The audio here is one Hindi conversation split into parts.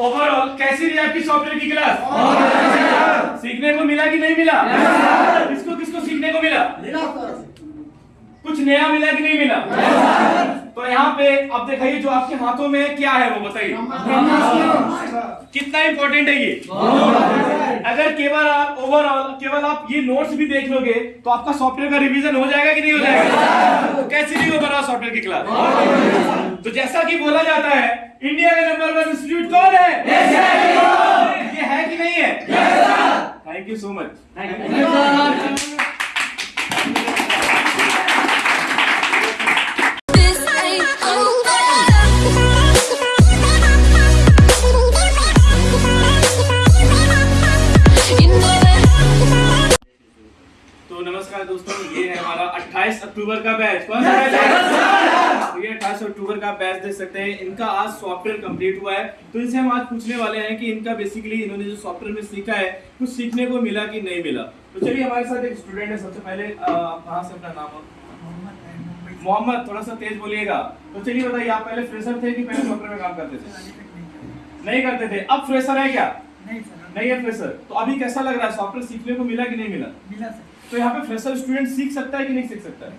ओवरऑल कैसी रही आपकी सॉफ्टवेयर की क्लास सीखने को मिला कि नहीं मिला? किसको किसको सीखने को मिला? कुछ नया मिला कि नहीं मिला? तो यहाँ पे अब दिखाइए जो आपके हाथों में क्या है वो बताइए। कितना इंपॉर्टेंट है ये? अगर केवल आप ओवरऑल केवल आप ये नोट्स भी देख लोगे तो आपका सॉफ्टवेयर का रिवीजन हो जाएगा कि नहीं हो जाएगा? तो कैसी नहीं ओवरऑल सॉफ्टवेयर की क्लास तो जैसा कि बोला जाता है इंडिया का नंबर वन इंस्टीट्यूट कौन है? ये है कि नहीं है? थैंक यू सो मच तो नमस्कार दोस्तों ये है हमारा 28 अक्टूबर का बैच। कौन सा बैच है? तो ये 28 अक्टूबर का बैच देख सकते हैं। इनका आज सॉफ्टवेयर कंप्लीट हुआ है। तो इनसे हम आज पूछने वाले हैं कि इनका बेसिकली इन्होंने जो सॉफ्टवेयर में सीखा है कुछ सीखने को मिला कि नहीं मिला? तो चलिए हमारे साथ एक स्टूडेंट है। सबसे पहले कहाँ से अपना नाम मोहम्मद थोड़ा सा तेज बोलिएगा। तो चलिए बताइए आप पहले फ्रेशर थे कि पहले सॉफ्टवेयर में काम करते थे? नहीं करते थे। अब फ्रेशर है क्या? नहीं है फ्रेशर तो अभी कैसा लग रहा है? सॉफ्टवेयर सीखने को मिला कि नहीं मिला? तो यहाँ पे फ्रेशर स्टूडेंट सीख सकता है कि नहीं सीख सकता? है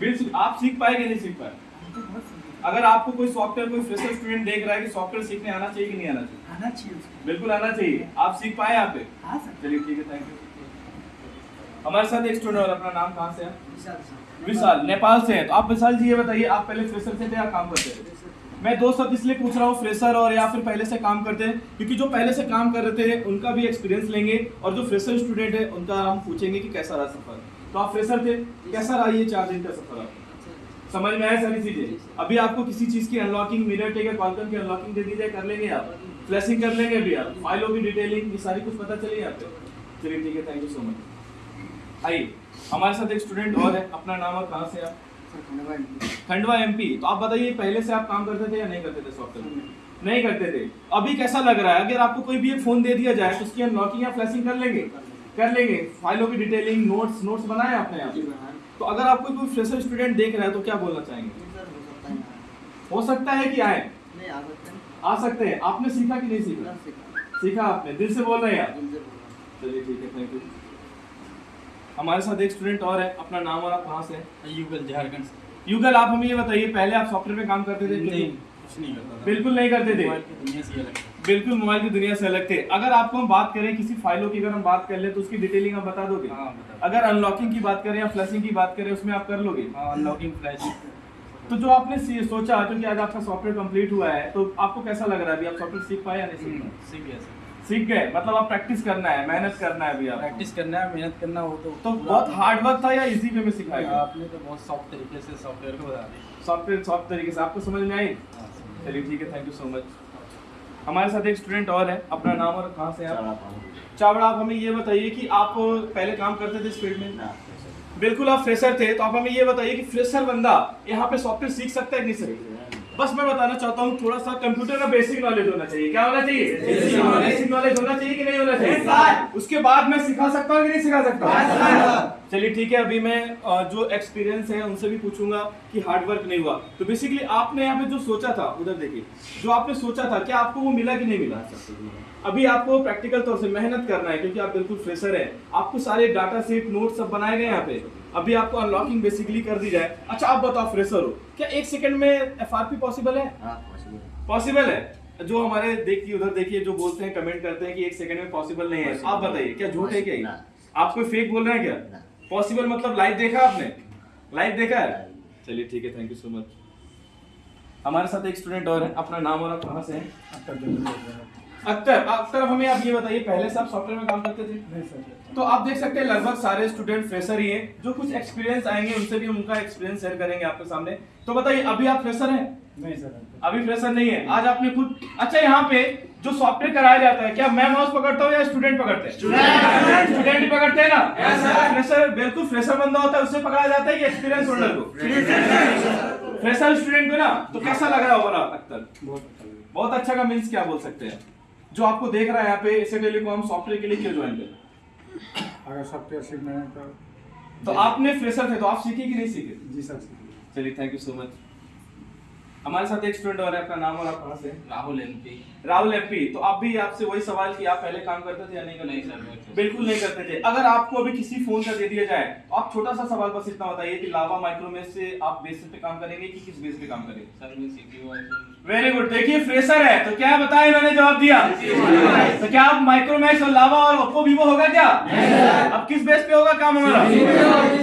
बिल्कुल आप सीख पाए कि नहीं सीख पाए? अगर आपको कोई सॉफ्टवेयर कोई फ्रेशर स्टूडेंट देख रहा है कि सॉफ्टवेयर सीखने आना चाहिए कि नहीं आना चाहिए? आना चाहिए बिल्कुल आना चाहिए। आप सीख पाए यहाँ पे? हाँ चलिए ठीक है थैंक यू हमारे साथ एक स्टूडेंट और अपना नाम कहाँ से है? विशाल विशाल नेपाल से है। तो आप विशाल जी ये बताइए आप पहले फ्रेशर से थे या काम करते थे? मैं दो शब्द इसलिए पूछ रहा हूँ फ्रेशर और या फिर पहले से काम करते हैं, क्योंकि जो पहले से काम कर रहे थे, उनका भी एक्सपीरियंस लेंगे और जो फ्रेशर स्टूडेंट है, उनका हम पूछेंगे कि कैसा रहा सफ़र। तो आप फ्रेशर थे, कैसा रहा ये चार दिन का सफ़र आपका? समझ में आया सारी चीज़ें? अभी आपको किसी चीज़ की अनलॉकिंग मिरर टेक कॉलकन की अनलॉकिंग दे दी जाए, कर लेंगे आप? फ्लैशिंग कर लेंगे अभी आप? फाइलों की डिटेलिंग ये सारी कुछ पता चली आप चलिए ठीक है थैंक यू सो मच आइए, हमारे साथ एक स्टूडेंट और है, अपना नाम और कहाँ से आप? खंडवा एमपी तो आप बताइए पहले से आप काम करते थे या नहीं करते थे सॉफ्टवेयर में नहीं करते थे। अभी कैसा लग रहा है? अगर आपको कोई भी एक फ़ोन दे दिया जाए तो उसकी अनलॉकिंग या फ्लैशिंग कर लेंगे? कर लेंगे। फाइलों की डिटेलिंग नोट्स नोट्स बनाए आपने यहाँ तो अगर आपको कोई फ्रेशर स्टूडेंट देख रहा है तो क्या बोलना चाहेंगे? हो सकता है कि आए? आ सकते हैं। आपने सीखा कि नहीं सीखा? सीखा। आपने। दिल से बोल रहे हैं आप। चलिए ठीक है थैंक यू हमारे साथ एक स्टूडेंट और है अपना नाम और आप कहाँ से हैं? युगल झारखंड से। युगल आप हमें ये बताइए पहले आप सॉफ्टवेयर में काम करते थे? नहीं कुछ नहीं करता था। बिल्कुल नहीं करते थे। ही। बिल्कुल मोबाइल की दुनिया से अलग थे। अगर आपको हम बात करें किसी फाइलों की अगर हम बात कर ले तो उसकी डिटेलिंग आप बता दोगे? हाँ बता अगर अनलॉकिंग की बात करें या फ्लैशिंग की बात करें उसमें आप कर लोगे? हाँ अनलॉकिंग फ्लैश तो जो आपने सोचा क्योंकि आज आपका सॉफ्टवेयर कंप्लीट हुआ है तो आपको कैसा लग रहा है? अभी आप सॉफ्टवेयर सीख पाए या नहीं सीख पाए? सीख गया। सीख गए मतलब आप प्रैक्टिस करना है मेहनत करना है अभी आप प्रैक्टिस करना है मेहनत करना हो तो तो बहुत हार्ड वर्क था या इजी वे में सिखाया? आपने तो बहुत सॉफ्ट तरीके से सॉफ्टवेयर को बता दिया। सॉफ्टवेयर सॉफ्ट तरीके से आपको समझ में आई? हाँ, चलिए ठीक है थैंक यू सो मच हमारे साथ एक स्टूडेंट और है अपना नाम और कहाँ से हैं आप? चावड़ा आप? हमें ये बताइए कि आप पहले काम करते थे इस फ़ील्ड में? बिल्कुल आप फ्रेशर थे तो आप हमें ये बताइए कि फ्रेशर बंदा यहाँ पे सॉफ्टवेयर सीख सकता है कि नहीं सकता? बस मैं बताना चाहता हूँ थोड़ा सा कंप्यूटर का बेसिक नॉलेज होना चाहिए। क्या होना चाहिए? बेसिक नॉलेज होना चाहिए कि नहीं होना चाहिए? उसके बाद मैं सिखा सकता हूँ कि नहीं सिखा सकता चलिए ठीक है अभी मैं जो एक्सपीरियंस है उनसे भी पूछूँगा कि हार्ड वर्क नहीं हुआ। तो बेसिकली आपने यहाँ पे जो सोचा था उधर देखिए जो आपने सोचा था क्या आपको वो मिला कि नहीं मिला? अभी आपको प्रैक्टिकल तौर से मेहनत करना है क्योंकि आप बिल्कुल फ्रेशर हैं। आपको सारे डाटा सेट नोट सब बनाए गए यहाँ पे। अभी आपको अनलॉकिंग बेसिकली कर दी जाए। अच्छा आप बताओ फ्रेशर हो। क्या एक सेकंड में एफआरपी पॉसिबल है? पॉसिबल है। जो हमारे देखिए उधर देखिए जो बोलते हैं कमेंट करते हैं कि एक सेकंड में पॉसिबल नहीं है। आप बताइए क्या झूठ है क्या आप कोई फेक बोल रहे हैं क्या? पॉसिबल मतलब लाइव देखा आपने? लाइव देखा है? चलिए ठीक है थैंक यू सो मच हमारे साथ एक स्टूडेंट और है अपना नाम और आप कहाँ से हैं। अख्तर अख्तर अब हमें आप ये बताइए पहले से आप सॉफ्टवेयर में काम करते थे? नहीं सर। तो आप देख सकते हैं लगभग सारे स्टूडेंट फ्रेशर ही हैं। जो कुछ एक्सपीरियंस आएँगे उनसे भी हम उनका एक्सपीरियंस शेयर करेंगे आपके सामने। तो बताइए अभी आप फ्रेशर हैं? नहीं सर अभी फ्रेशर नहीं है। आज आपने खुद अच्छा यहाँ पे जो सॉफ्टवेयर कराया जाता है क्या मैं माउस पकड़ता हूँ या स्टूडेंट पकड़ते हैं? स्टूडेंट ही पकड़ते हैं। ना? फ्रेशर बिल्कुल फ्रेशर बंदा होता है उससे पकड़ा जाता है एक्सपीरियंस होल्डर को? फ्रेशर स्टूडेंट को ना? तो कैसा लग रहा होगा अख्तर? बहुत अच्छा बहुत अच्छा का मीन्स क्या बोल सकते हैं? जो आपको देख रहा है यहाँ पे इसे टेलीकॉम सॉफ्टवेयर के लिए क्यों ज्वाइन करें अगर सॉफ्टवेयर सीखना है तो तो आपने फ्रेशर थे तो आप सीखे कि नहीं सीखे? जी सर सीखे। चलिए थैंक यू सो मच हमारे साथ एक स्टूडेंट और है अपना नाम और आप कहाँ से Rahul M P Rahul M P तो आप भी आपसे वही सवाल कि आप पहले काम करते थे या नहीं करते नहीं सर बिल्कुल नहीं करते थे। अगर आपको अभी किसी फ़ोन का दे दिया जाए तो आप छोटा सा सवाल बस इतना बताइए कि लावा माइक्रोमेस से आप बेसिस पे काम करेंगे कि किस बेस पे काम करेंगे? सर मैं सीपीयू वेरी गुड देखिए फ्रेशर है। तो क्या बताया मैंने जवाब दिया? तो क्या आप माइक्रोमैक्स और लावा और ओप्पो वीवो होगा क्या? अब किस बेस पे होगा काम हमारा?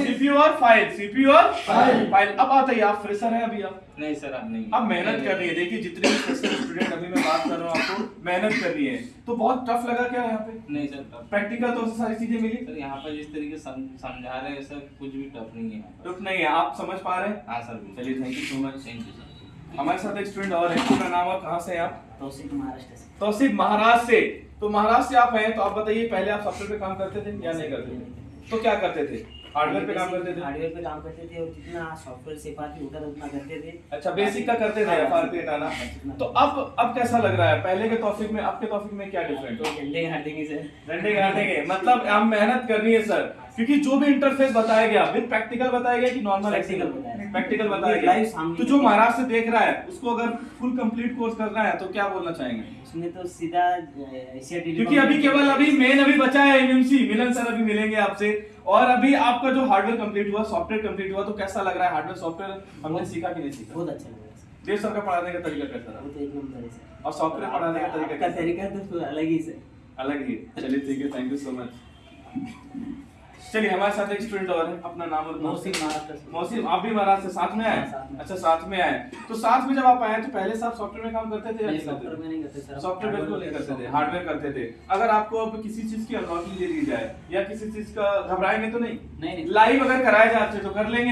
सीपीयू और फ़ाइल सीपीयू और फ़ाइल अब बताइए आप फ्रेशर हैं अभी आप? नहीं सर आप नहीं अब मेहनत कर रही है। देखिए जितने भी स्टूडेंट अभी मैं बात कर रहा हूँ आपको मेहनत करनी है। तो बहुत टफ लगा क्या यहाँ पे? नहीं सर प्रैक्टिकल तो सारी चीज़ें मिली? सर यहाँ पर जिस तरीके समझा रहे हैं सर कुछ भी टफ नहीं है टफ नहीं है आप समझ पा रहे हैं? हाँ सर चलिए thank you so much thank you sir हमारे साथ एक स्टूडेंट और है आपका नाम और कहाँ से आप? तौसीफ महाराष्ट्र से। तौसीफ महाराष्ट्र से। तो महाराष्ट्र से आप हैं तो आप बताइए पहले आप सॉफ्टवेयर पे काम करते थे या नहीं करते थे? तो क्या करते थे? हार्डवेयर पे काम करते थे? हार्डवेयर पे काम करते थे और जितना सॉफ्टवेयर से पाती होता था उतना करते थे। अच्छा बेसिक का करते थे एफ़ आर पी हटाना तो अब अब कैसा लग रहा है? पहले के टॉपिक में अब के टॉपिक में क्या डिफरेंट तो झंडे हटेंगे सर डंडे गाटेंगे मतलब हम मेहनत करनी है सर क्योंकि जो भी इंटरफेस बताया गया विद प्रैक्टिकल बताया गया कि नॉर्मल बताया। प्रैक्टिकल बताया गया। तो जो महाराष्ट्र से देख रहा है उसको अगर फुल कंप्लीट कोर्स करना है तो क्या बोलना चाहेंगे? उसमें तो सीधा एशिया क्योंकि अभी केवल अभी मेन अभी बचा है एमएमसी मिलन सर अभी मिलेंगे आपसे। और अभी आपका जो हार्डवेयर कंप्लीट हुआ सॉफ्टवेयर कंप्लीट हुआ तो कैसा लग रहा है हार्डवेयर सॉफ्टवेयर हमने सीखा कि नहीं सीखा? बहुत अच्छा लग रहा है देव सर का पढ़ाने का तरीका कैसा वो रहा तो एक नंबर है सर। और सॉफ्टवेयर पढ़ाने का तरीका कैसा? तरीका तो अलग ही सर। अलग ही चलिए ठीक है थैंक यू सो मच चलिए हमारे साथ एक स्टूडेंट और है अपना नाम और मौसिम महाराष्ट्र से आप भी महाराष्ट्र से साथ में आए? हाँ। अच्छा साथ में आए। तो साथ में जब आप आए तो पहले से आप सॉफ्टवेयर में काम करते थे सॉफ्टवेयर में नहीं करते सर सॉफ्टवेयर बिल्कुल नहीं करते थे हार्डवेयर करते थे। अगर आपको अब किसी चीज़ की अनलॉकिंग दे दी जाए या किसी चीज़ का घबराएँगे तो नहीं? नहीं लाइव अगर कराए जाते तो कर लेंगे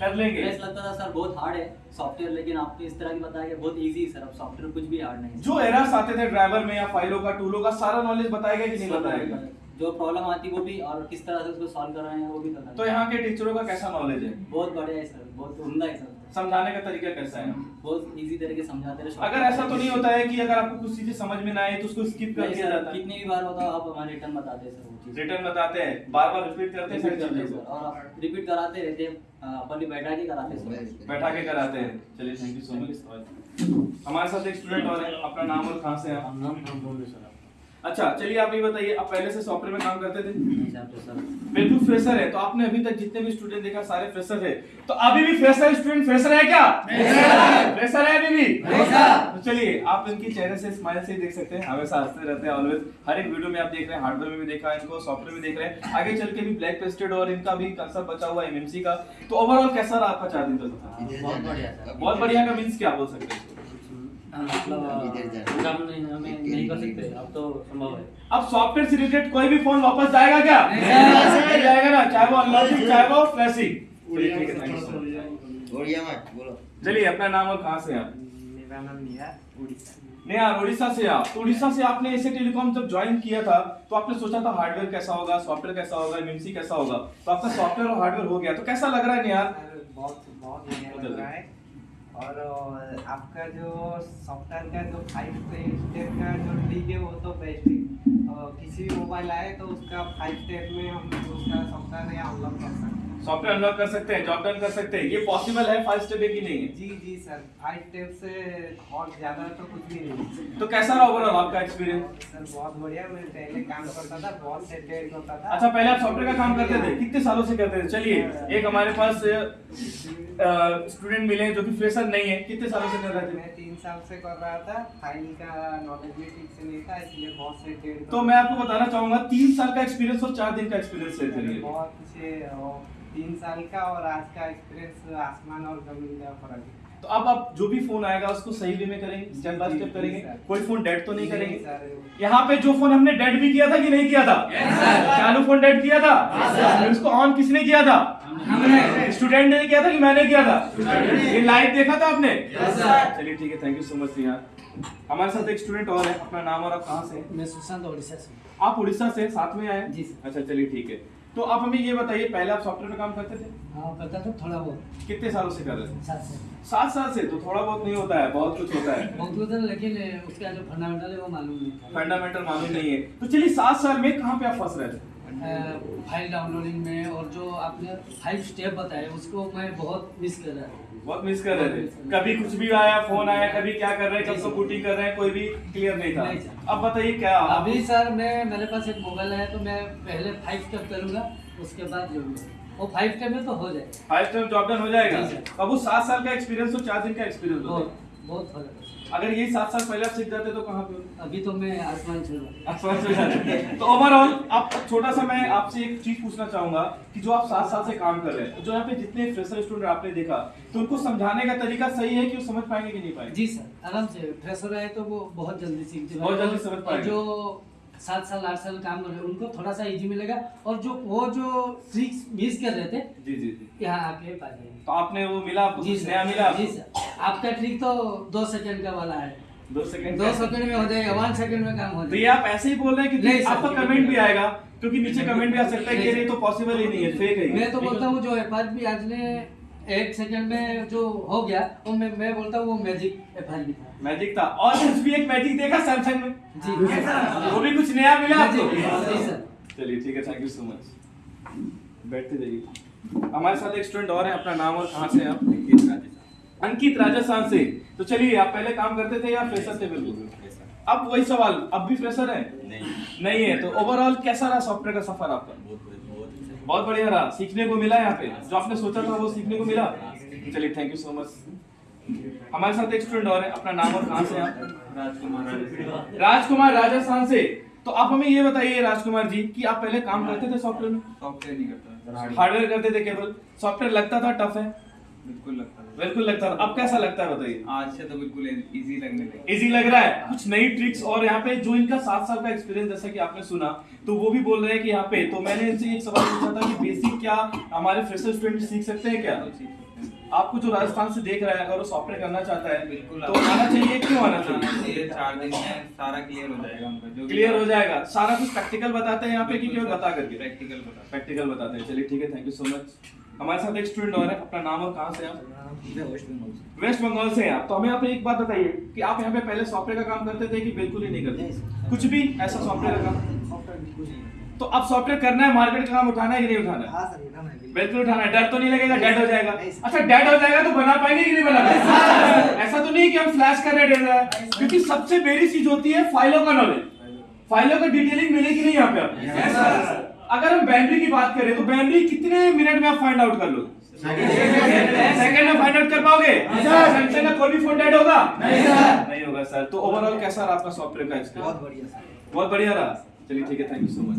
कर लेंगे लगता था सर बहुत हार्ड है सॉफ्टवेयर लेकिन आपको इस तरह की बताया गया बहुत इजी है सर। अब सॉफ्टवेयर कुछ भी हार्ड नहीं जो एरर्स आते थे ड्राइवर में या फाइलों का टूलों का सारा नॉलेज बताएगा कि नहीं बताएगा। जो प्रॉब्लम आती है वो भी और किस तरह से उसको सॉल्व कर रहे हैं वो भी बताया तो यहाँ के टीचरों का कैसा नॉलेज है? बहुत बढ़िया है सर बहुत उमदा है सर समझाने का तरीका कैसा है? बहुत इजी तरीके समझाते रहे। अगर ऐसा तो नहीं होता है कि अगर आपको कुछ चीज़ें समझ में ना आए तो उसको स्किप कर दिया जाता है। कितनी भी बार होता है आप हमारे रिटर्न बताते हैं सर वो चीज़। रिटर्न बताते हैं बार बार रिपीट करते हैं सारी हैं और रिपीट कराते रहते हैं अपन भी बैठा के कराते हैं बैठा के कराते हैं। चलिए थैंक यू सो मच हमारे साथ एक स्टूडेंट और अपना नाम और कहाँ से हैं आप? नाम नाम बोल सर अच्छा चलिए आप ये बताइए आप पहले से सॉफ्टवेयर में काम करते थे? नहीं तो बिल्कुल फ्रेशर है तो आपने अभी तक जितने भी स्टूडेंट देखा सारे फ्रेशर है तो अभी भी फ्रेशर स्टूडेंट फ्रेशर है क्या? फ्रेशर है अभी भी? तो चलिए आप इनके चेहरे से स्माइल से ही देख सकते हैं। हमेशा हँसते रहते हैं ऑलवेज हर एक वीडियो में आप देख रहे हैं हार्डवेयर में भी देखा इनको सॉफ्टवेयर में देख रहे हैं। आगे चल के भी ब्लैक पेस्टेड और इनका भी कंसेप्ट बचा हुआ है एमएमसी का। तो ओवरऑल कैसा रहा आपका चार दिन तक बहुत बढ़िया बहुत बढ़िया का मींस क्या बोल सकते हैं? अब तो संभव है। अब सॉफ्टवेयर से रिलेटेड कोई भी फ़ोन वापस जाएगा क्या? नहीं जाएगा ना चाहे वो अनलॉकिंग चाहे वो फ्लैशिंग चलिए मत बोलो। अपना नाम और कहाँ से आप? मेरा नाम निहार उड़ीसा। नहीं उड़ीसा से आप। तो उड़ीसा से आपने एसे टेलीकॉम जब ज्वाइन किया था तो आपने सोचा था हार्डवेयर कैसा होगा सॉफ्टवेयर कैसा होगा एमएमसी कैसा होगा? तो आपका सॉफ्टवेयर और हार्डवेयर हो गया। तो कैसा लग रहा है निहार बहुत बहुत बढ़िया लग रहा है। और आपका जो सॉफ्टवेयर का, जो फाइव स्टेप का जो ट्रिक है, वो तो बेस्ट है। किसी भी मोबाइल आए तो उसका फाइव स्टेप में हम उसका सॉफ्टवेयर यहाँ अनलॉक कर सकते हैं। सॉफ्टवेयर अनलॉक कर सकते हैं जॉब डन कर सकते हैं। ये पॉसिबल है फाइव स्टेप की नहीं है। जी जी सर फाइव स्टेप से और ज़्यादा तो कुछ भी नहीं तो कैसा रहा ओवरऑल आपका एक्सपीरियंस सर बहुत बढ़िया। मैं पहले काम करता था बहुत सेटेड होता था। अच्छा पहले आप सॉफ्टवेयर का काम करते थे? कितने सालों से करते थे? चलिए एक हमारे पास स्टूडेंट मिले हैं जो कि फ्रेशर नहीं है। कितने सालों से कर रहे थे? मैं तीन साल से कर रहा था। फ़ाइल का नॉलेज भी ठीक से नहीं था इसलिए बहुत सेटेड तो मैं आपको बताना चाहूँगा तीन साल का एक्सपीरियंस और चार दिन का एक्सपीरियंस करिए बहुत से तीन साल का और आज का एक्सपीरियंस आसमान और ज़मीन का फ़र्क है। तो अब आप जो भी फ़ोन आएगा उसको सही वे में करेंगे? स्टेप बाय स्टेप करेंगे? कोई फ़ोन डेड तो नहीं करेंगे? यहाँ पे जो फ़ोन हमने डेड भी किया था कि नहीं किया था? चालू फ़ोन डेड किया था? उसको ऑन किसने किया था? स्टूडेंट ने किया था कि मैंने किया था? ये लाइव देखा था आपने? चलिए ठीक है थैंक यू सो मच यार हमारे साथ एक स्टूडेंट और है। अपना नाम और आप कहाँ से मैं सुशांत उड़ीसा से आप उड़ीसा से साथ में आए जी अच्छा चलिए ठीक है। तो आप हमें ये बताइए पहले आप सॉफ्टवेयर में काम करते थे? हाँ करता था थोड़ा बहुत। कितने सालों से कर रहे थे? सात साल। सात साल से? तो थोड़ा बहुत नहीं होता है बहुत कुछ होता है। बहुत होता लेकिन उसका जो फंडामेंटल है वो मालूम नहीं फंडामेंटल मालूम नहीं है। तो चलिए सात साल में कहाँ पे आप फंस रहे थे? फ़ाइल डाउनलोडिंग में और जो आपने फाइव स्टेप बताए उसको मैं बहुत मिस कर रहा था। बहुत मिस कर रहे थे। कभी कुछ भी आया फ़ोन आया कभी क्या कर रहे हैं कब शूटिंग कर रहे हैं कोई भी क्लियर नहीं था। नहीं अब बताइए क्या अभी सर मैं मेरे पास एक मोबाइल है तो मैं पहले फाइव स्टेप करूँगा उसके बाद जो वो फाइव स्टेप में तो हो जाएगा। फाइव स्टेप जॉब डन हो जाएगा? अब वो सात साल का एक्सपीरियंस हो चार दिन का एक्सपीरियंस हो बहुत बहुत अगर ये सात साल पहले आप सीख जाते तो कहाँ पे? अभी तो मैं आसमान छू आसमान जाते। तो ओवरऑल आप छोटा सा मैं आपसे एक चीज़ पूछना चाहूँगा कि जो आप सात साल से काम कर रहे हैं जो यहाँ पे जितने फ्रेशर स्टूडेंट आपने देखा तो उनको समझाने का तरीका सही है कि वो समझ पाएँगे कि नहीं पाएँगे? जी सर आराम से। फ्रेशर है तो वो बहुत जल्दी सीख बहुत जल्दी समझ पाए पाएँगे। जो सात साल आठ साल काम कर रहे उनको थोड़ा सा इजी मिलेगा। और जो वो जो ट्रिक्स मिस कर रहे थे जी जी जी। यहाँ आके पा जाएँगे। तो आपने वो मिला जी नया मिला? जी सर। आपका ट्रिक तो दो सेकंड का वाला है। दो सेकंड दो सेकंड में हो जाएगा वन सेकंड में काम हो तो ये जाएगा। आप ऐसे ही बोल रहे हैं क्योंकि आपका कमेंट भी आएगा क्योंकि नीचे कमेंट भी आ सकता है कि ये तो पॉसिबल ही नहीं है फेक है मैं तो बोलता हूँ जो एफ़ आज ने एक सेकंड में जो हो गया वो मैं मैं बोलता हूँ वो मैजिक एफ़ था मैजिक था। और कुछ भी एक मैजिक देखा सैमसंग में? जी। वो भी कुछ नया मिला आपको? जी चलिए ठीक है थैंक यू सो मच बैठते जाइए। हमारे साथ एक स्टूडेंट और है अपना नाम और कहाँ से हैं आप? अंकित राजस्थान से। तो चलिए आप पहले काम करते थे या फ्रेशर थे बिल्कुल? अब वही सवाल अब भी फ्रेशर है? नहीं। है तो ओवरऑल कैसा रहा सॉफ्टवेयर का सफ़र आपका? बहुत बढ़िया रहा। सीखने को मिला यहाँ पे। जो आपने सोचा था वो सीखने को मिला। चलिए थैंक यू सो मच हमारे साथ एक स्टूडेंट और है। अपना नाम और कहाँ से आप? राजकुमार राजकुमार। राजस्थान से। तो आप हमें ये बताइए राजकुमार जी कि आप पहले काम करते थे सॉफ्टवेयर में? सॉफ्टवेयर नहीं करता। हार्डवेयर करते थे केवल। सॉफ्टवेयर लगता था टफ है? बिल्कुल लगता बिल्कुल लगता था अब कैसा लगता है बताइए? आज से तो बिल्कुल इजी लगने लगा। इजी लग रहा है? कुछ नई ट्रिक्स और यहाँ पे जो इनका सात साल का एक्सपीरियंस जैसा कि आपने सुना तो वो भी बोल रहे हैं कि यहाँ पे तो मैंने इनसे एक सवाल पूछा था कि बेसिक क्या हमारे फ्रेशर स्टूडेंट सीख सकते हैं क्या? हैं। आपको जो राजस्थान से देख रहा है अगर वो सॉफ्टवेयर करना चाहता है बिल्कुल तो आना चाहिए क्यों आना चाहिए? चार दिन में सारा क्लियर हो जाएगा उनका जो क्लियर हो जाएगा। सारा कुछ प्रैक्टिकल बताते हैं यहाँ पे कि केवल बता करके? प्रैक्टिकल बता प्रैक्टिकल बताते हैं। चलिए ठीक है थैंक यू सो मच हमारे साथ एक स्टूडेंट और है अपना नाम और कहाँ से आप? वेस्ट बंगाल से। हैं आप। तो हमें आप एक बात बताइए कि आप यहाँ पे पहले सॉफ्टवेयर का काम करते थे कि बिल्कुल ही नहीं करते? कुछ भी ऐसा सॉफ्टवेयर का काम? तो अब सॉफ्टवेयर करना है मार्केट का काम उठाना है कि नहीं उठाना है? हाँ सर उठाना है बिल्कुल। उठाना है। डर तो नहीं लगेगा? डेड हो जाएगा। अच्छा डेड हो जाएगा तो बना पाएँगे कि नहीं बना पाएँगे? ऐसा तो नहीं कि हम फ्लैश कर रहे हैं डेड है क्योंकि सबसे बेरी चीज़ होती है फाइलों का नॉलेज फाइलों का डिटेलिंग मिलेगी नहीं यहाँ पे आपको? अगर हम बैटरी की बात करें तो बैटरी कितने मिनट में आप फाइंड आउट कर लो? सेकंड में फाइंड आउट कर पाओगे? सैमसंग का कोई भी फ़ोन डेड होगा? नहीं होगा सर तो ओवरऑल कैसा रहा आपका सॉफ्टवेयर का एक्सपीरियंस बहुत बढ़िया सर बहुत बढ़िया रहा. चलिए ठीक है. थैंक यू सो मच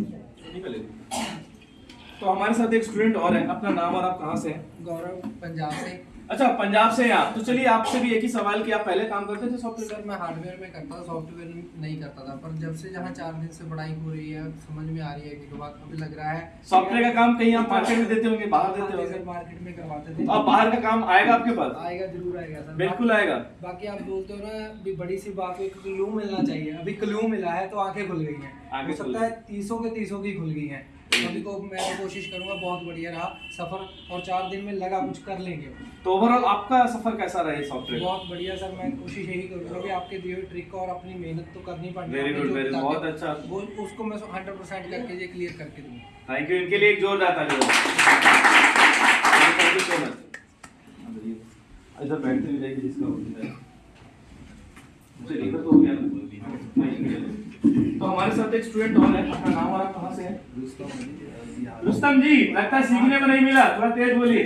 तो हमारे साथ एक स्टूडेंट और है. अपना नाम और आप कहाँ से हैं? गौरव पंजाब से. अच्छा पंजाब से हैं आप। तो चलिए आपसे भी एक ही सवाल कि आप पहले काम करते थे सॉफ्टवेयर मैं? हार्डवेयर में करता था सॉफ्टवेयर नहीं करता था पर जब से जहाँ चार दिन से पढ़ाई हो रही है समझ में आ रही है कि बात अभी लग रहा है सॉफ्टवेयर का काम कहीं आप मार्केट में देते होंगे बाहर देते हाँ, होंगे। मार्केट में करवाते थे। तो अब बाहर का काम आएगा आपके पास? आएगा ज़रूर आएगा सर। बिल्कुल आएगा। बाकी आप बोलते हो ना अभी बड़ी सी बात क्लू मिलना चाहिए। अभी क्लू मिला है तो आँखें खुल गई हैं। हो सकता है तीसों के तीसों की खुल गई हैं। अभी को मैं तो कोशिश करूँगा बहुत बढ़िया रहा सफ़र और चार दिन में लगा कुछ कर लेंगे। तो ओवरऑल आपका सफ़र कैसा रहा सॉफ्टवेयर बहुत बढ़िया सर मैं कोशिश यही करूँगा कि आपके दिए हुए ट्रिक और अपनी मेहनत तो करनी पड़नी very ताकि- बहुत अच्छा। वो उसको मैं हंड्रेड परसेंट करके ये क्लियर करके दूँगा। थैंक यू इनके लिए एक जोरदार ताली थैंक यू सो मच इधर बैठते भी जाएगी जिसका होता है चलिए, इधर तो हो गया। ना? तो हमारे साथ एक स्टूडेंट और है अपना नाम और आप कहाँ से हैं? रुस्तम जी लगता है सीखने में नहीं मिला थोड़ा तेज बोलिए।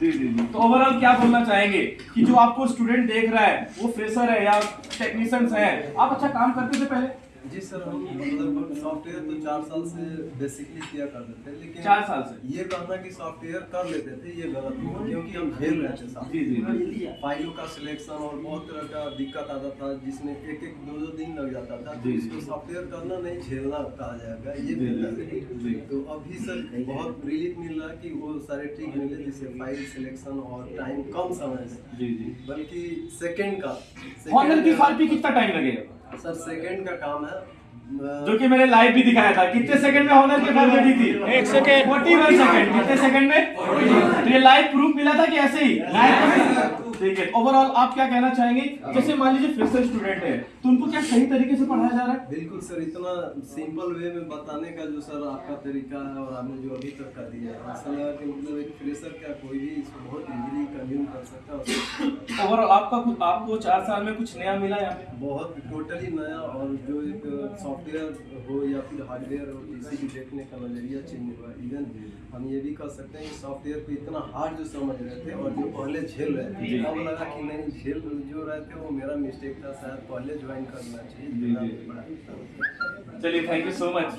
जी जी जी। तो ओवरऑल क्या बोलना चाहेंगे? कि जो आपको स्टूडेंट देख रहा है वो फ्रेशर है या टेक्नीशियंस है आप अच्छा काम करते थे पहले? जी सर हम मतलब सॉफ्टवेयर तो चार साल से बेसिकली किया करते थे लेकिन चार साल से। ये कहना कि सॉफ्टवेयर कर लेते थे ये गलत है। क्योंकि हम झेल रहे थे साथ जी जी जी। फाइलों का सिलेक्शन और बहुत तरह का दिक्कत आता था जिसमें एक एक दो दो दिन लग जाता था। तो इसको सॉफ्टवेयर करना नहीं झेलना कहा जाएगा ये है। तो अभी सर बहुत रिलीफ मिल रहा है कि वो सारे ठीक मिले जैसे फ़ाइल सिलेक्शन और टाइम कम समय में जी जी। बल्कि सेकंड का हॉनर की फ़ाइल पे कितना टाइम लगेगा? सर सेकंड का काम है। जो कि मैंने लाइव भी दिखाया था। कितने सेकंड में हॉनर की फ़ाइल बनी थी? एक सेकंड फोर्टी वन सेकंड कितने सेकंड में? तो ये लाइव प्रूफ मिला था कि ऐसे ही। ठीक है। ओवरऑल आप क्या कहना चाहेंगे? जैसे मान लीजिए फ्रेशर स्टूडेंट है तो उनको क्या सही तरीके से पढ़ाया जा रहा है? बिल्कुल सर इतना सिंपल वे में बताने का जो सर आपका तरीका है और आपने जो अभी तक का दिया है ऐसा लगा कि मतलब एक फ्रेशर क्या कोई भी इसको बहुत इजीली कंज्यूम कर सकता है। ओवरऑल आपका कुछ आपको चार साल में कुछ नया मिला यहाँ बहुत टोटली नया और जो एक सॉफ्टवेयर हो या फिर हार्डवेयर हो इसी देखने का नज़रिया चेंज हुआ इवन हम ये भी कह सकते हैं कि सॉफ्टवेयर को इतना हार्ड जो समझ रहे थे और जो पहले झेल रहे थे अब लगा कि नहीं झेल जो रहे थे वो मेरा मिस्टेक था शायद पहले ज्वाइन करना चाहिए। चलिए थैंक यू सो मच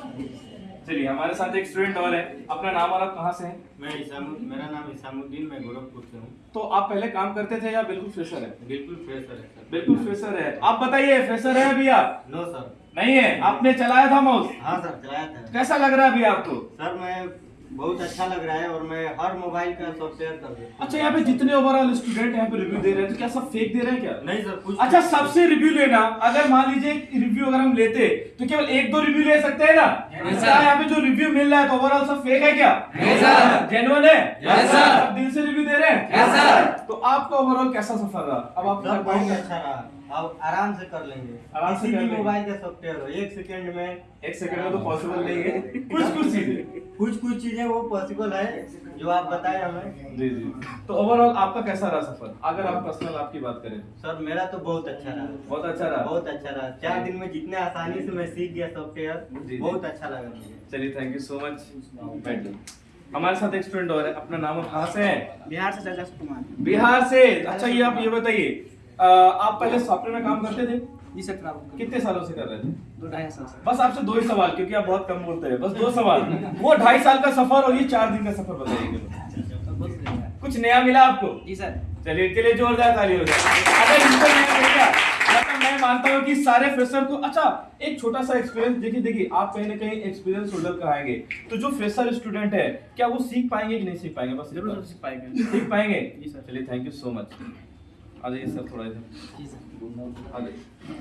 चलिए हमारे साथ एक स्टूडेंट और है। अपना नाम और आप कहाँ से हैं? मैं इसाम मेरा नाम इसामुद्दीन मैं गोरखपुर से हूँ। तो आप पहले काम करते थे या बिल्कुल फ्रेशर है? बिल्कुल फ्रेशर है सर। बिल्कुल फ्रेशर है। आप बताइए फ्रेशर है अभी आप? नो सर नहीं है? आपने चलाया था माउस हाँ सर चलाया था। कैसा लग रहा है अभी आपको? सर मैं बहुत अच्छा लग रहा है और मैं हर मोबाइल का सब शेयर कर देता हूँ। अच्छा यहाँ पे जितने ओवरऑल स्टूडेंट यहाँ पे रिव्यू दे रहे हैं तो क्या सब फेक दे रहे हैं क्या? नहीं सर कुछ अच्छा सबसे रिव्यू लेना अगर मान लीजिए रिव्यू अगर हम लेते तो केवल एक दो रिव्यू ले सकते हैं ना? यहाँ पे जो रिव्यू मिल रहा है तो ओवरऑल सब फेक है क्या? जेनुअन है? दिल से रिव्यू दे रहे हैं? तो आपका ओवरऑल कैसा सफ़र रहा? अब आप बहुत अच्छा रहा। अब आराम से कर लेंगे। आराम से कर भी मोबाइल का सॉफ्टवेयर हो एक सेकंड में एक सेकंड में तो पॉसिबल नहीं है। कुछ कुछ चीज़ें। कुछ कुछ चीज़ें वो पॉसिबल है जो आप बताए हमें। जी जी। तो ओवरऑल आपका कैसा रहा सफ़र? अगर आप पर्सनल आपकी बात करें। सर मेरा तो बहुत अच्छा रहा। बहुत अच्छा रहा? बहुत अच्छा रहा। चार दिन में जितने आसानी से मैं सीख गया सॉफ्टवेयर बहुत अच्छा लगा मुझे। चलिए थैंक यू सो मच बैठिए हमारे साथ एक स्टूडेंट और है अपना नाम कहाँ से है? बिहार से जगह कुमार। बिहार से। अच्छा ये आप ये बताइए आप पहले सॉफ्टवेयर में काम करते थे? जी सर खराब कितने सालों से कर रहे थे? दो ढाई साल से। बस आपसे दो ही सवाल क्योंकि आप बहुत कम बोलते हैं। बस दो सवाल। वो ढाई साल का सफ़र और ये चार दिन का सफ़र बताइए तो। कुछ नया मिला आपको? जी सर। चलिए इसके लिए जोरदार ताली हो जाए अगर इनको नया मिल गया मतलब मैं मानता हूँ कि सारे फ्रेशर को अच्छा एक छोटा सा एक्सपीरियंस देखिए देखिए आप कहीं ना कहीं एक्सपीरियंस होल्डर कराएँगे तो जो फ्रेशर स्टूडेंट है क्या वो सीख पाएँगे कि नहीं सीख पाएँगे? बस ज़रूर सीख पाएँगे। सीख पाएँगे? जी सर। चलिए थैंक यू सो मच आ जाइए सर थोड़ा इधर।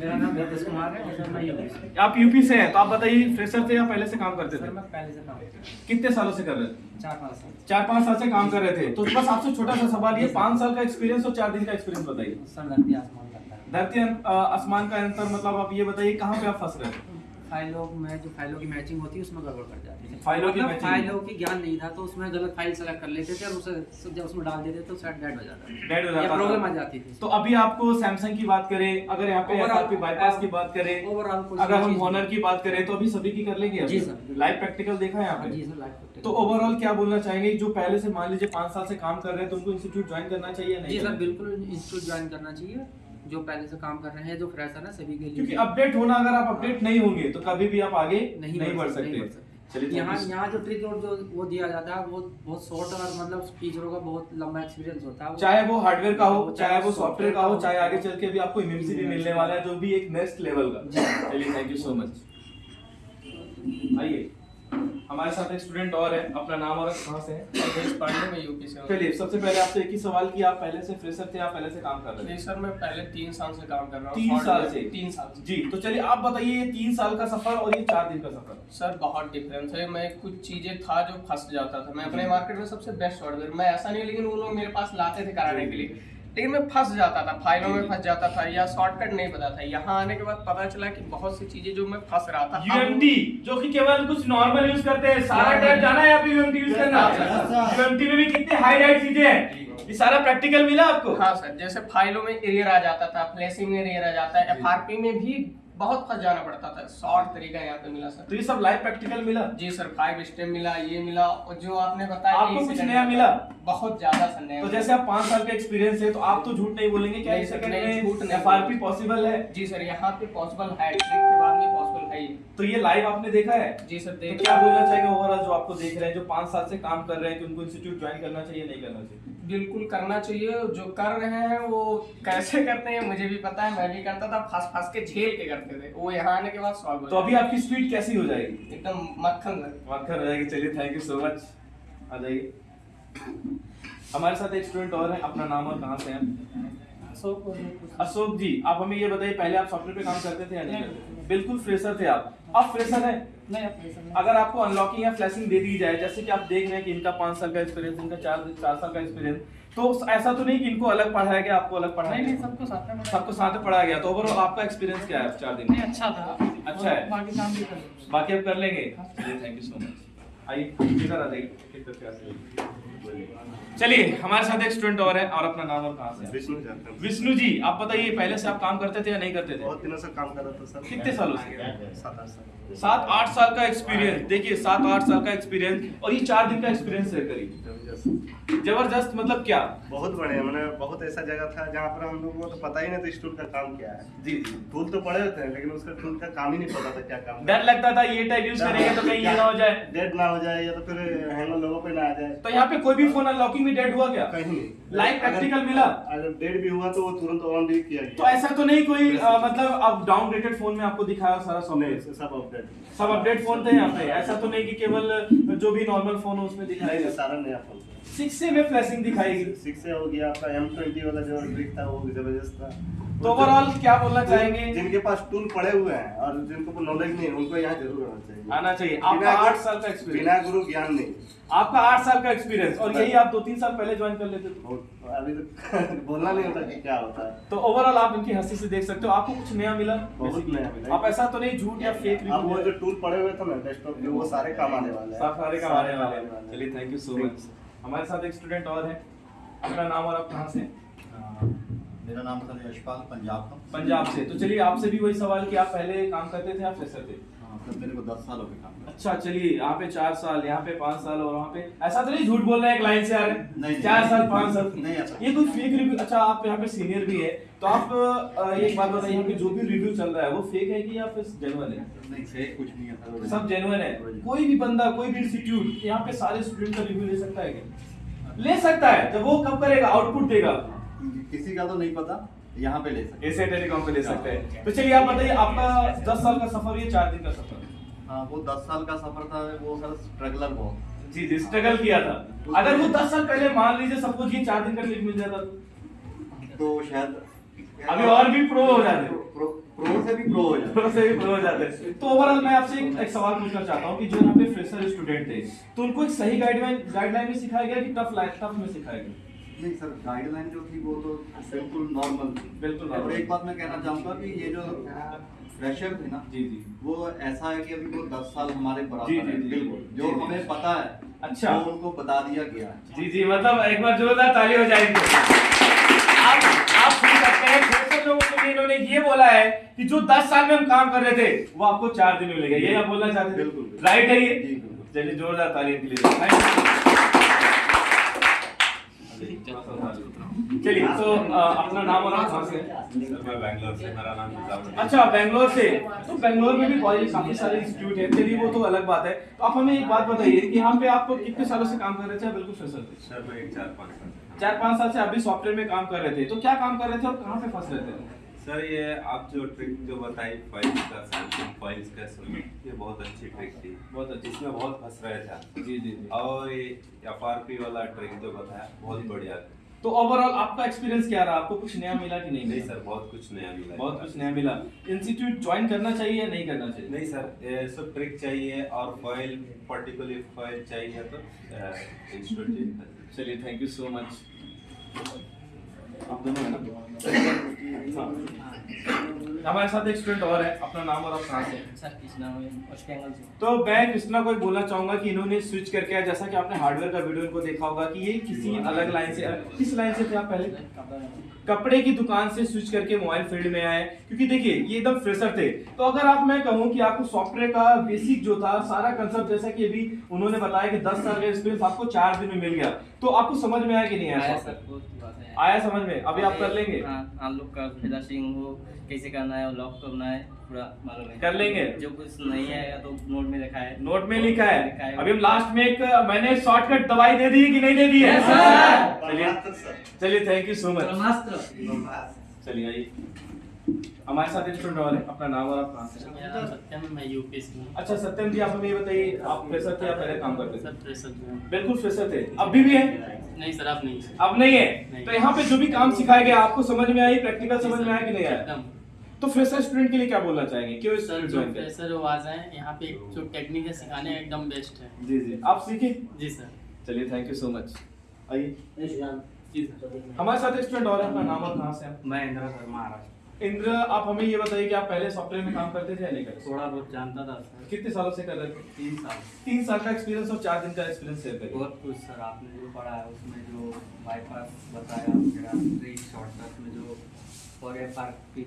मेरा नाम नीतीश कुमार है और मैं यूपी आप यूपी से हैं तो आप बताइए फ्रेशर थे या पहले से काम करते थे? मैं पहले से काम कितने सालों से कर रहे थे? चार पाँच साल। चार पाँच साल से काम कर रहे थे। तो बस आपसे छोटा सा सवाल ये पाँच साल का एक्सपीरियंस और चार दिन का एक्सपीरियंस बताइए। सर धरती आसमान धरती आसमान का अंतर मतलब आप ये बताइए कहाँ पे आप फंस रहे थे? फाइलों में जो फाइलों की मैचिंग होती है उसमें गड़बड़ कर जाती है फाइलों की मतलब फाइलों की ज्ञान नहीं था तो उसमें गलत फ़ाइल सेलेक्ट कर लेते थे और उसे जब उसमें डाल देते तो शायद डेड हो जाता हो या जाता प्रॉब्लम आ जाती थी तो अभी आपको सैमसंग की बात करें अगर यहाँ पे एफआरपी बाईपास की बात करें ओवरऑल अगर हम हॉनर की बात करें तो अभी सभी की कर लेंगे जी सर। लाइव प्रैक्टिकल देखा है यहाँ हाँ जी पे सर लाइफ तो ओवरऑल क्या बोलना चाहेंगे? जो पहले से मान लीजिए पाँच साल से काम कर रहे हैं तो उनको इंस्टीट्यूट ज्वाइन करना चाहिए नहीं? जी सर बिल्कुल इंस्टीट्यूट ज्वाइन करना चाहिए। जो पहले से काम कर रहे हैं जो फ्रेशर है सभी के लिए। क्योंकि अपडेट होना अगर आप अपडेट नहीं होंगे तो कभी भी आप आगे नहीं नहीं बढ़ सकते चलिए यहाँ यहाँ जो ट्रिक जो वो दिया जाता है वो बहुत शॉर्ट और मतलब टीचरों का बहुत लंबा एक्सपीरियंस होता है। चाहे वो हार्डवेयर का हो चाहे वो सॉफ्टवेयर का हो चाहे आगे चल के भी आपको इम्यूनिटी भी मिलने वाला है जो भी एक नेक्स्ट लेवल का। चलिए थैंक यू सो मच आइए। हमारे साथ एक स्टूडेंट और है अपना नाम और कहाँ से है? पांडे में यूपी से हूँ। सबसे पहले आपसे एक ही सवाल कि आप पहले से फ्रेशर थे या पहले से काम कर रहे थे? सर मैं पहले तीन साल से काम कर रहा हूँ। तीन साल से? तीन साल से। जी तो चलिए आप बताइए ये तीन साल का सफ़र और ये चार दिन का सफ़र। सर बहुत डिफरेंस है। मैं कुछ चीज़ें था जो फंस जाता था। मैं अपने मार्केट में सबसे बेस्ट ऑर्डर मैं ऐसा नहीं लेकिन वो लोग मेरे पास लाते थे कराने के लिए। लेकिन मैं फंस जाता था फाइलों में फंस जाता था या शॉर्टकट नहीं पता था। यहाँ आने के बाद पता चला कि बहुत सी चीज़ें जो मैं फंस रहा था यूएमटी जो कि केवल कुछ नॉर्मल यूज़ करते हैं। सारा टाइम जाना है आप यूएमटी यूज़ करना? यूएमटी में भी कितने हाई राइट चीज़ें हैं? ये सारा प्रैक्टिकल मिला आपको? हाँ सर जैसे फाइलों में एरियर आ जाता था फ्लैशिंग में एरियर आ जाता है एफआरपी में भी बहुत फंस जाना पड़ता था। शॉर्ट तरीका यहाँ पे मिला सर। तो ये सब लाइव प्रैक्टिकल मिला? जी सर फाइव स्टेप मिला ये मिला और जो आपने बताया आपको कुछ नया मिला? बहुत ज़्यादा सर नया तो जैसे आप पाँच साल का एक्सपीरियंस है तो आप तो झूठ नहीं बोलेंगे क्या इस झूठ में नहीं एफआरपी पॉसिबल है? जी सर यहाँ पे पॉसिबल है ट्रिक के बाद में पॉसिबल है तो ये लाइव आपने देखा है? जी सर तो देख क्या बोलना चाहेंगे ओवरऑल जो आपको देख रहे हैं जो पाँच साल से काम कर रहे हैं कि उनको इंस्टीट्यूट ज्वाइन करना चाहिए नहीं करना चाहिए? बिल्कुल करना चाहिए। जो कर रहे हैं वो कैसे करते हैं मुझे भी पता है मैं भी करता था फंस फंस के झेल के करते थे। वो यहाँ आने के बाद सॉल्व तो अभी आपकी स्पीड कैसी हो जाएगी? एकदम मक्खन मक्खन हो जाएगी चलिए थैंक यू सो मच आ जाइए। हमारे साथ एक स्टूडेंट और है अपना नाम और कहाँ से हैं? अशोक अशोक जी आप हमें ये बताइए पहले आप सॉफ्टवेयर पे काम करते थे या नहीं बिल्कुल फ्रेशर थे आप। आप फ्रेशर है। नहीं। अगर आपको अनलॉकिंग या फ्लैशिंग दे दी जाए जैसे कि आप देख रहे हैं कि इनका पाँच साल का एक्सपीरियंस इनका चार चार साल का एक्सपीरियंस तो ऐसा तो नहीं कि इनको अलग पढ़ाया गया आपको अलग पढ़ाया नहीं नहीं सबको साथ में पढ़ाया। सबको साथ में पढ़ाया गया। तो ओवरऑल आपका एक्सपीरियंस क्या है? चार दिन। नहीं में अच्छा था। अच्छा है। बाकी काम भी कर बाकी आप कर लेंगे। थैंक यू सो मच चलिए हमारे साथ एक स्टूडेंट और है और अपना नाम और कहाँ से विष्णु विष्णु जी आप बताइए पहले से आप काम करते थे या नहीं करते थे? बहुत दिनों से काम कर रहा था सर। कितने सालों से? सात आठ साल। सात आठ साल का एक्सपीरियंस देखिए सात आठ साल का एक्सपीरियंस और ये चार दिन का एक्सपीरियंस है करीब। ज़बरदस्त। मतलब क्या? बहुत बढ़िया मैंने बहुत ऐसा जगह था जहाँ पर हम लोगों को तो पता ही नहीं था स्टूल का काम क्या है। जी जी। टूल तो पड़े थे लेकिन उसका टूल का काम ही नहीं पता था क्या काम डर लगता था ये टाइप यूज़ करेंगे तो कहीं ये ना हो जाए। डेड ना हो जाए या तो फिर हैंगर लोगों पे ना आ जाए। तो यहाँ पे कोई भी फ़ोन अनलॉकिंग में डेड हुआ क्या? कहीं नहीं। लाइव प्रैक्टिकल मिला? अगर डेड भी हुआ तो वो तुरंत ऑन भी किया तो ऐसा तो नहीं कोई मतलब अब डाउनग्रेडेड फ़ोन में आपको दिखाया सारा सॉफ्टवेयर सब अपडेट सब अपडेट फ़ोन थे यहाँ पे। ऐसा तो नहीं की केवल जो भी नॉर्मल फ़ोन है उसमें दिखाया सारा नया फ़ोन सिक्स से में फ्लैशिंग दिखाएगी। सिक्स से हो गया आपका एम ट्वेंटी वाला जो ट्रिक था वो ज़बरदस्त था। तो ओवरऑल क्या बोलना चाहेंगे? जिनके पास टूल पड़े हुए हैं और जिनको नॉलेज नहीं उनको यहाँ ज़रूर आना चाहिए। आना चाहिए। आपका आठ साल का बिना गुरु ज्ञान नहीं। आपका आठ साल का एक्सपीरियंस और यही आप दो तीन साल पहले ज्वाइन कर लेते थे। अभी तो बोलना नहीं होता कि क्या होता है। तो ओवरऑल आप इनकी हँसी से देख सकते हो। आपको कुछ नया मिला? बहुत नया मिला। आप ऐसा तो नहीं झूठ या फेक वो जो टूल पड़े हुए थे ना डेस्कटॉप वो सारे काम आने वाले हैं। सारे काम आने वाले हैं। चलिए थैंक यू सो मच हमारे साथ एक स्टूडेंट और है। अपना नाम और आप कहाँ से मेरा नाम सर यशपाल पंजाब का। पंजाब से। तो चलिए आपसे भी वही सवाल कि आप पहले काम करते थे आप फ्रेशर थे? मतलब मेरे को दस साल हो गए काम करते। अच्छा चलिए यहाँ पे चार साल यहाँ पे पाँच साल और वहाँ पे। ऐसा तो नहीं झूठ बोल रहे हैं एक लाइन से आ रहे हैं? नहीं, चार नहीं, साल पाँच साल। नहीं ऐसा ये कोई फेक रिव्यू अच्छा आप यहाँ पे सीनियर भी है तो आप एक बात बताइए यहाँ पे जो भी रिव्यू चल रहा है वो फेक है कि या फिर जेनुअन है? नहीं फेक कुछ नहीं है सब जेनुअन है। कोई भी बंदा कोई भी इंस्टीट्यूट यहाँ पे सारे स्टूडेंट का रिव्यू ले सकता है क्या? ले सकता है तो वो कब करेगा? आउटपुट देगा। किसी का तो नहीं पता। यहाँ पे ले सकते एसे टेलीकॉम पे ले सकते हैं। तो चलिए आप बताइए आपका दस साल का सफ़र ये चार दिन का सफ़र? हाँ वो दस साल का सफ़र था वो सर स्ट्रगलर बहुत। जी जी स्ट्रगल किया था। अगर वो दस साल पहले मान लीजिए सपोज़ ये चार दिन का क्लिक मिल जाता तो? शायद अभी और भी प्रो हो जाते। प्रो, प्रो से भी प्रो हो जाते। प्रो से भी प्रो हो जाते। तो ओवरऑल मैं आपसे एक, एक सवाल पूछना चाहता हूँ कि जो यहाँ पे फ्रेशर स्टूडेंट थे तो उनको एक सही गाइडलाइन गाइडलाइन में सिखाया गया कि टफ लाइफ टफ में सिखाया गया? नहीं सर गाइडलाइन जो थी वो तो बिल्कुल नॉर्मल थी। बिल्कुल और एक बात मैं कहना चाहूँगा कि ये जो फ्रेशर थे ना जी जी। वो ऐसा है कि अभी वो दस साल हमारे बराबर जी, जी, बिल्कुल। जो जी। हमें पता है अच्छा। वो उनको बता दिया गया है। जी जी मतलब एक बार जोरदार ताली हो जाएगी आप आप सुन सकते हैं फ्रेशर लोगों के लिए इन्होंने ये बोला है कि जो 10 साल में हम काम कर रहे थे वो आपको चार दिन में मिलेगा। ये आप बोलना चाहते हैं बिल्कुल। राइट है ये? चलिए जोरदार ताली इनके लिए। चलिए तो अपना नाम और कहाँ से मैं बैंगलोर से मेरा नाम अच्छा बैंगलोर से। तो बैंगलोर में भी कॉलेज काफ़ी सारे इंस्टीट्यूट हैं। चलिए वो तो अलग बात है। तो आप हमें एक बात बताइए कि यहाँ पे आप कितने सालों से काम कर रहे थे? बिल्कुल फ्रेशर थे सर मैं एक चार पाँच साल चार पाँच साल से अभी सॉफ्टवेयर में काम कर रहे थे। तो क्या काम कर रहे थे और कहाँ पे फंस रहे थे? सर ये आप जो ट्रिक जो बताई फाइल्स का सैमसंग फाइल्स का सबमिट ये बहुत अच्छी ट्रिक थी। बहुत अच्छी। इसमें बहुत फंस रहे थे जी जी और ये एफआरपी वाला ट्रिक जो बताया बहुत बढ़िया था। तो ओवरऑल आपका एक्सपीरियंस क्या रहा? आपको कुछ नया मिला कि नहीं नहीं सर बहुत कुछ नया मिला बहुत कुछ नया मिला। इंस्टीट्यूट ज्वाइन करना चाहिए या नहीं करना चाहिए? नहीं सर सब ट्रिक चाहिए और फ़ाइल पर्टिकुलर फ़ाइल चाहिए तो इंस्टीट्यूट चलिए थैंक यू सो मच आप दोनों है ना हाँ। हमारे साथ एक स्टूडेंट और है अपना नाम और आप कहाँ से सर कृष्णा से। तो मैं कृष्णा को एक बोलना चाहूँगा कि इन्होंने स्विच करके आया जैसा कि आपने हार्डवेयर का वीडियो इनको देखा होगा कि ये किसी अलग लाइन से किस लाइन से थे आप पहले? कपड़े की दुकान से स्विच करके मोबाइल फ़ील्ड में आए क्योंकि देखिए ये एकदम फ्रेशर थे। तो अगर आप मैं कहूँ कि आपको सॉफ्टवेयर का बेसिक जो था सारा कंसेप्ट जैसा कि अभी उन्होंने बताया कि 10 साल का एक्सपीरियंस आपको चार दिन में मिल गया तो आपको समझ में आया कि नहीं आया सर आया समझ में? अभी आप कर लेंगे। हाँ हम लोग का फ्लैशिंग हो कैसे करना है लॉक करना है पूरा मालूम है। कर लेंगे? जो कुछ नहीं आएगा तो नोट में लिखा है। नोट में लिखा है। लिखा है। अभी हम लास्ट में एक मैंने शॉर्टकट दवाई दे दी है कि नहीं दे दी है? चलिए चलिए थैंक यू सो मच चलिए आइए। हमारे साथ एक स्टूडेंट और अपना नाम और आप कहाँ से हैं? मेरा सत्यम मैं यूपी से हूँ। अच्छा सत्यम जी आप हमें ये बताइए आप फ्रेशर थे या पहले काम करते थे? सर प्रेशर बिल्कुल फ्रेशर थे। अभी भी है? नहीं सर आप नहीं अब नहीं है? तो यहाँ पे जो भी काम सिखाया गया आपको समझ में आई प्रैक्टिकल समझ में आया कि नहीं आया? एकदम। तो फ्रेशर स्टूडेंट के लिए क्या बोलना चाहेंगे? क्यों सर जो ज्वाइन करें प्रेशर वो आ जाए यहाँ पे जो टेक्निक है सिखाने एकदम बेस्ट है। जी जी। आप सीखे? जी सर। चलिए थैंक यू सो मच आइए। जी सर हमारे साथ स्टूडेंट और है अपना नाम और कहाँ से हैं? मैं इंदिरा सर महाराष्ट्र। इंद्र आप हमें ये बताइए कि आप पहले सॉफ्टवेयर में काम करते थे या नहीं करते? थोड़ा बहुत जानता था सर। कितने सालों से कर रहे थे? तीन साल। तीन साल का एक्सपीरियंस और चार दिन का एक्सपीरियंस शेयर करिए। बहुत कुछ सर। आपने जो पढ़ा है उसमें जो बाईपास बताया मेरा शॉर्टकट में जो और एफ़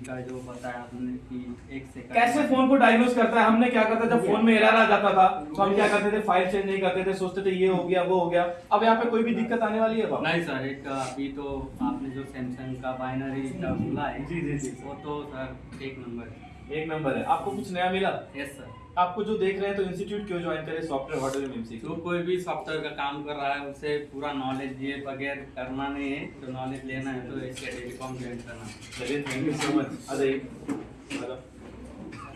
का जो बताया आपने कि एक सेकंड कैसे फ़ोन को डायग्नोस करता है? हमने क्या करता जब फ़ोन में एरर आ जाता था। तो हम क्या करते थे? फ़ाइल चेंज नहीं करते थे। सोचते थे ये हो गया वो हो गया। अब यहाँ पे कोई भी दिक्कत आने वाली है नहीं सर एक अभी तो आपने जो सैमसंग का बाइनरी का बोला है जी, जी, जी। वो तो सर एक नंबर है। एक नंबर है। आपको कुछ नया मिला? यस सर आपको जो देख रहे हैं तो इंस्टीट्यूट क्यों ज्वाइन करें? सॉफ्टवेयर हार्डवेयर में जो कोई भी सॉफ्टवेयर का काम कर रहा है उसे पूरा नॉलेज ये बगैर करना नहीं है। तो नॉलेज लेना है तो इसके टेलीकॉम ज्वाइन करना चलिए थैंक यू सो मच अरे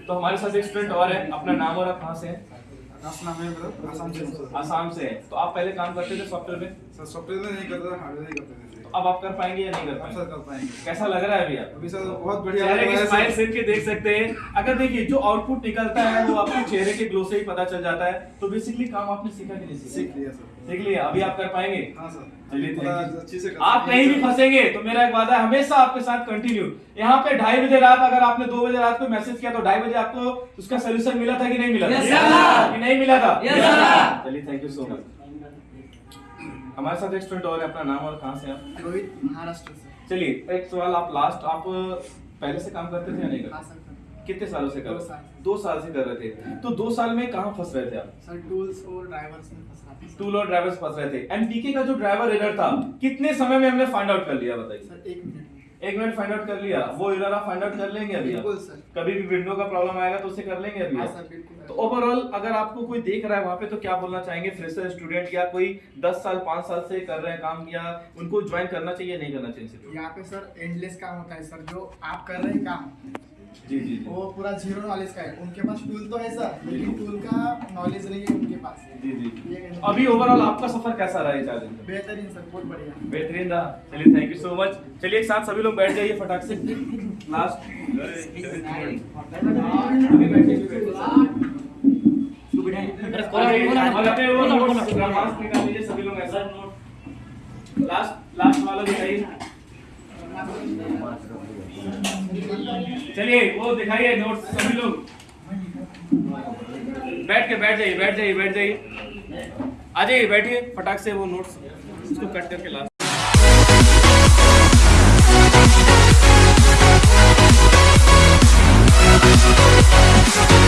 तो हमारे साथ एक स्टूडेंट और है। अपना नाम और आप कहाँ से हैं? आसाम से। आसाम से तो आप पहले काम करते थे सॉफ्टवेयर में? सर सॉफ्टवेयर में नहीं करते हार्डवेयर नहीं करते थे। अब आप कर पाएँगे या नहीं कर पाएँगे? सर कर पाएँगे। कैसा लग रहा है अभी आप अभी सर बहुत बढ़िया चेहरे की स्माइल सर। के देख सकते हैं। अगर देखिए जो आउटपुट निकलता है वो आपके चेहरे के ग्लो से ही पता चल जाता है। तो बेसिकली काम आपने सीखा कि नहीं सीखा? सीख लिया सर। सीख लिया। अभी आप कर पाएँगे? हाँ सर। चलिए। अच्छे से आप कहीं भी फंसेंगे तो मेरा एक वादा है हमेशा आपके साथ कंटिन्यू यहाँ पे ढाई बजे रात अगर आपने दो बजे रात को मैसेज किया तो ढाई बजे आपको उसका सोल्यूशन मिला था कि नहीं मिला था? कि नहीं मिला था? चलिए थैंक यू सो मच हमारे साथ एक स्टूडेंट और है अपना नाम और कहाँ से आप? रोहित महाराष्ट्र से। चलिए एक सवाल आप लास्ट आप पहले से काम करते थे या नहीं हाँ करते? कितने सालों से कर दो रहे दो साल से कर रहे थे। तो दो साल में कहाँ फंस रहे थे आप? सर टूल्स और ड्राइवर्स में फंस रहे थे टूल और ड्राइवर्स फंस रहे थे। एनपीके का जो ड्राइवर एरर था कितने समय में हमने फाइंड आउट कर लिया बताइए? सर एक मिनट एक मिनट फाइंड आउट कर लिया। वो एरर आप फाइंड आउट कर लेंगे अभी। बिल्कुल सर। कभी भी विंडो का प्रॉब्लम आएगा तो उसे कर लेंगे अभी। हाँ सर बिल्कुल तो ओवरऑल अगर आपको कोई देख रहा है वहाँ पे तो क्या बोलना चाहेंगे? फ्रेशर स्टूडेंट या कोई 10 साल 5 साल से कर रहे हैं काम या उनको ज्वाइन करना चाहिए नहीं करना चाहिए? यहाँ पे सर एंडलेस काम होता है सर जो आप कर रहे हैं काम। जी जी वो पूरा ज़ीरो नॉलेज का है। उनके पास टूल तो है सर लेकिन टूल का नॉलेज नहीं है उनके पास। जी जी। अभी ओवरऑल आपका सफ़र कैसा रहा ये चार दिन बेहतरीन सर बहुत बढ़िया। बेहतरीन रहा। चलिए थैंक यू सो मच चलिए एक साथ सभी लोग बैठ जाइए फटाक से। लास्ट सभी लोग ऐसा। लास्ट लास्ट वाला दिखाइए चलिए, वो दिखाइए नोट्स सभी लोग। बैठ के, बैठ जाइए बैठ जाइए बैठ जाइए। आ जाइए, बैठिए, फटाक से वो नोट्स इसको कट करके लास्ट Thank